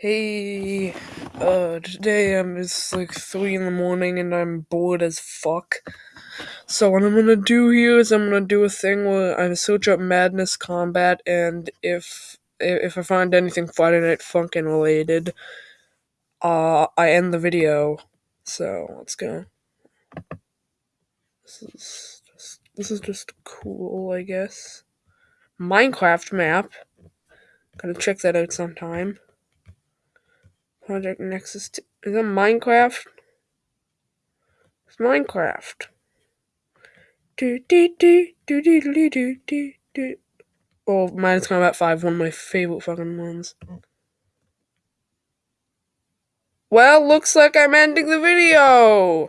Hey, uh, today I'm, it's like 3 in the morning and I'm bored as fuck. So what I'm gonna do here is I'm gonna do a thing where I search up Madness Combat and if if I find anything Friday Night Funkin' related, uh, I end the video. So, let's go. This is just, this is just cool, I guess. Minecraft map. Gotta check that out sometime. Project Nexus. Is that Minecraft? It's Minecraft. Do do do do do do do do do. Oh, Madness Combat Five, one of my favorite fucking ones. Well, looks like I'm ending the video.